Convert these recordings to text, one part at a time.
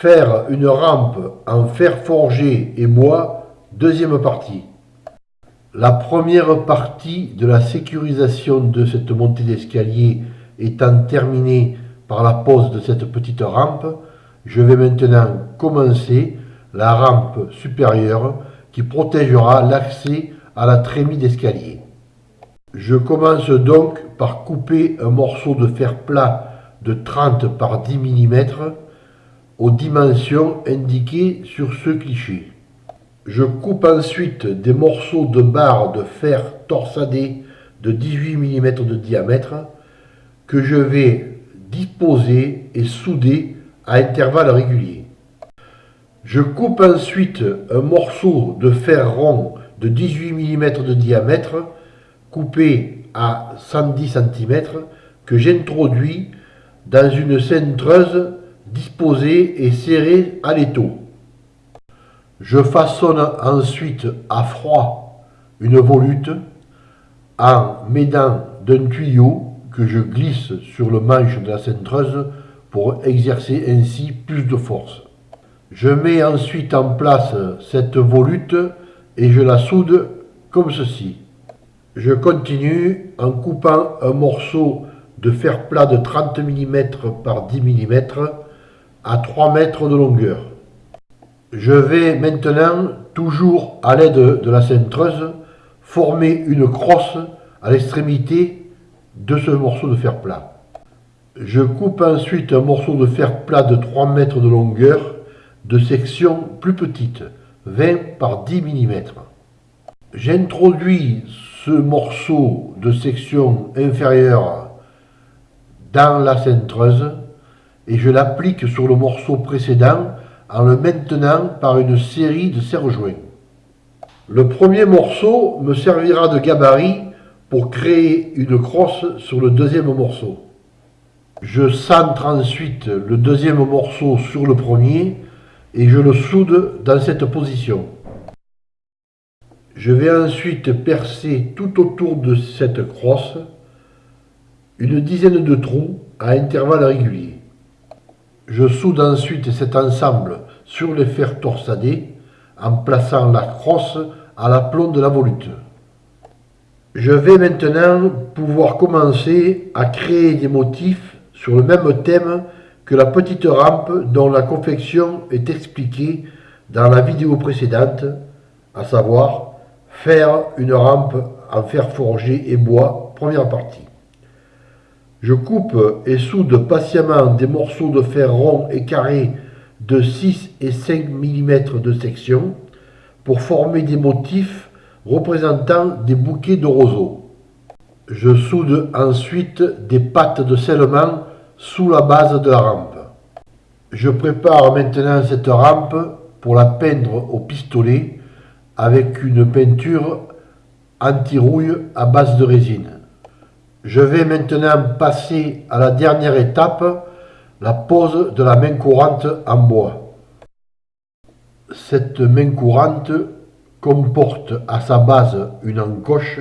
Faire une rampe en fer forgé et bois, deuxième partie. La première partie de la sécurisation de cette montée d'escalier étant terminée par la pose de cette petite rampe, je vais maintenant commencer la rampe supérieure qui protégera l'accès à la trémie d'escalier. Je commence donc par couper un morceau de fer plat de 30 par 10 mm aux dimensions indiquées sur ce cliché. Je coupe ensuite des morceaux de barre de fer torsadé de 18 mm de diamètre que je vais disposer et souder à intervalles réguliers. Je coupe ensuite un morceau de fer rond de 18 mm de diamètre coupé à 110 cm que j'introduis dans une centreuse disposée et serrée à l'étau. Je façonne ensuite à froid une volute en m'aidant d'un tuyau que je glisse sur le manche de la centreuse pour exercer ainsi plus de force. Je mets ensuite en place cette volute et je la soude comme ceci. Je continue en coupant un morceau de fer plat de 30 mm par 10 mm à 3 mètres de longueur. Je vais maintenant, toujours à l'aide de la cintreuse, former une crosse à l'extrémité de ce morceau de fer plat. Je coupe ensuite un morceau de fer plat de 3 mètres de longueur de section plus petite, 20 par 10 mm. J'introduis ce morceau de section inférieure dans la cintreuse et je l'applique sur le morceau précédent en le maintenant par une série de serre-joints. Le premier morceau me servira de gabarit pour créer une crosse sur le deuxième morceau. Je centre ensuite le deuxième morceau sur le premier et je le soude dans cette position. Je vais ensuite percer tout autour de cette crosse une dizaine de trous à intervalles réguliers. Je soude ensuite cet ensemble sur les fers torsadés en plaçant la crosse à l'aplomb de la volute. Je vais maintenant pouvoir commencer à créer des motifs sur le même thème que la petite rampe dont la confection est expliquée dans la vidéo précédente, à savoir Faire une rampe en fer forgé et bois, première partie. Je coupe et soude patiemment des morceaux de fer rond et carré de 6 et 5 mm de section pour former des motifs représentant des bouquets de roseaux. Je soude ensuite des pattes de scellement sous la base de la rampe. Je prépare maintenant cette rampe pour la peindre au pistolet avec une peinture anti-rouille à base de résine. Je vais maintenant passer à la dernière étape, la pose de la main courante en bois. Cette main courante comporte à sa base une encoche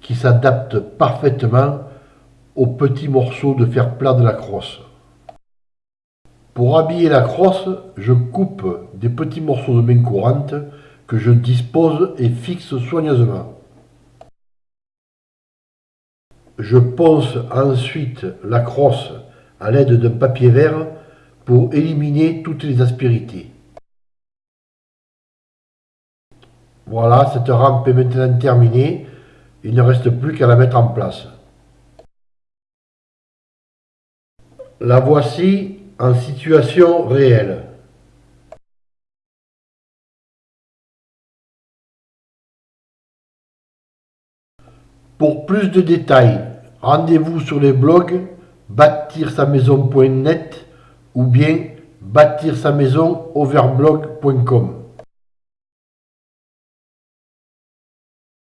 qui s'adapte parfaitement aux petits morceaux de fer plat de la crosse. Pour habiller la crosse, je coupe des petits morceaux de main courante que je dispose et fixe soigneusement. Je ponce ensuite la crosse à l'aide d'un papier vert pour éliminer toutes les aspérités. Voilà, cette rampe est maintenant terminée. Il ne reste plus qu'à la mettre en place. La voici en situation réelle. Pour plus de détails, rendez-vous sur les blogs bâtir-sa-maison.net ou bien bâtir-sa-maison overblog.com.